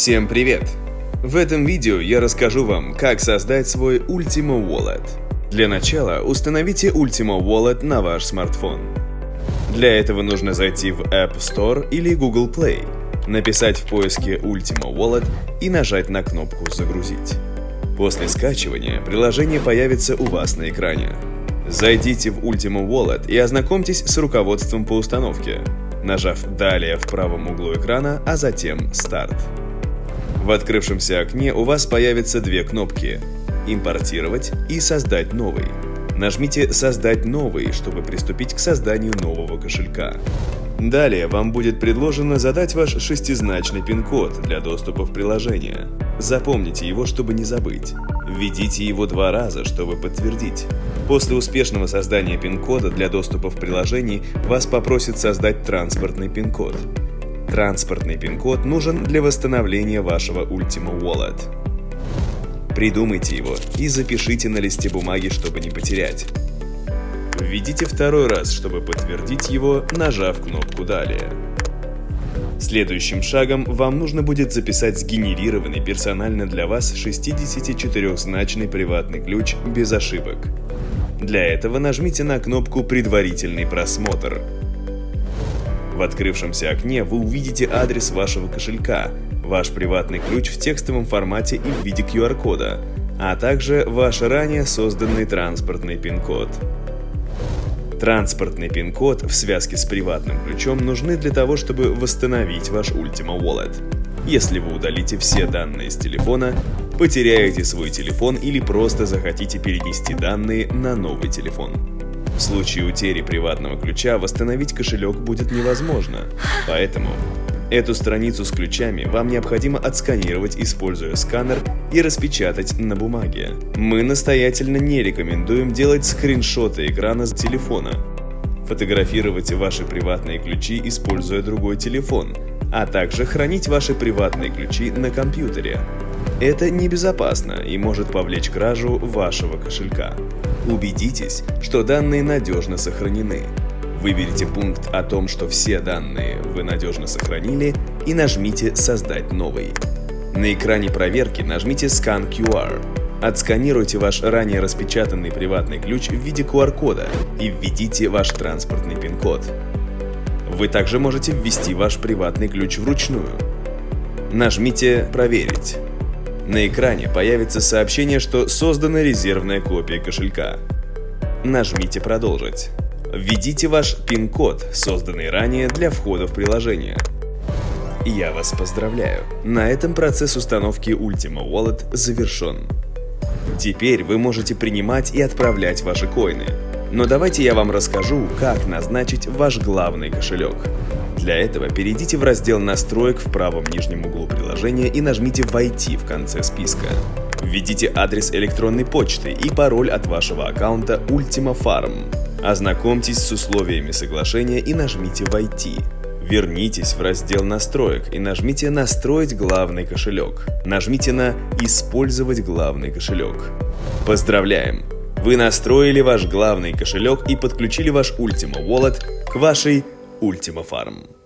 Всем привет! В этом видео я расскажу вам, как создать свой Ultimo Wallet. Для начала установите Ultimo Wallet на ваш смартфон. Для этого нужно зайти в App Store или Google Play, написать в поиске Ultimo Wallet и нажать на кнопку «Загрузить». После скачивания приложение появится у вас на экране. Зайдите в Ultimo Wallet и ознакомьтесь с руководством по установке, нажав «Далее» в правом углу экрана, а затем «Старт». В открывшемся окне у вас появятся две кнопки «Импортировать» и «Создать новый». Нажмите «Создать новый», чтобы приступить к созданию нового кошелька. Далее вам будет предложено задать ваш шестизначный пин-код для доступа в приложение. Запомните его, чтобы не забыть. Введите его два раза, чтобы подтвердить. После успешного создания пин-кода для доступа в приложение вас попросят создать транспортный пин-код. Транспортный пин-код нужен для восстановления вашего Ultimo Wallet. Придумайте его и запишите на листе бумаги, чтобы не потерять. Введите второй раз, чтобы подтвердить его, нажав кнопку «Далее». Следующим шагом вам нужно будет записать сгенерированный персонально для вас 64-значный приватный ключ без ошибок. Для этого нажмите на кнопку «Предварительный просмотр», в открывшемся окне вы увидите адрес вашего кошелька, ваш приватный ключ в текстовом формате и в виде QR-кода, а также ваш ранее созданный транспортный пин-код. Транспортный пин-код в связке с приватным ключом нужны для того, чтобы восстановить ваш Ultima Wallet. Если вы удалите все данные с телефона, потеряете свой телефон или просто захотите перенести данные на новый телефон. В случае утери приватного ключа восстановить кошелек будет невозможно, поэтому Эту страницу с ключами вам необходимо отсканировать, используя сканер и распечатать на бумаге. Мы настоятельно не рекомендуем делать скриншоты экрана с телефона, фотографировать ваши приватные ключи, используя другой телефон, а также хранить ваши приватные ключи на компьютере. Это небезопасно и может повлечь кражу вашего кошелька. Убедитесь, что данные надежно сохранены. Выберите пункт о том, что все данные вы надежно сохранили и нажмите «Создать новый». На экране проверки нажмите Scan QR. Отсканируйте ваш ранее распечатанный приватный ключ в виде QR-кода и введите ваш транспортный пин-код. Вы также можете ввести ваш приватный ключ вручную. Нажмите «Проверить». На экране появится сообщение, что создана резервная копия кошелька. Нажмите «Продолжить». Введите ваш пин-код, созданный ранее для входа в приложение. Я вас поздравляю! На этом процесс установки Ultima Wallet завершен. Теперь вы можете принимать и отправлять ваши коины. Но давайте я вам расскажу, как назначить ваш главный кошелек. Для этого перейдите в раздел настроек в правом нижнем углу приложения и нажмите «Войти» в конце списка. Введите адрес электронной почты и пароль от вашего аккаунта Ultima Farm. Ознакомьтесь с условиями соглашения и нажмите «Войти». Вернитесь в раздел настроек и нажмите «Настроить главный кошелек». Нажмите на «Использовать главный кошелек». Поздравляем! Вы настроили ваш главный кошелек и подключили ваш Ultima Wallet к вашей Ultima Farm.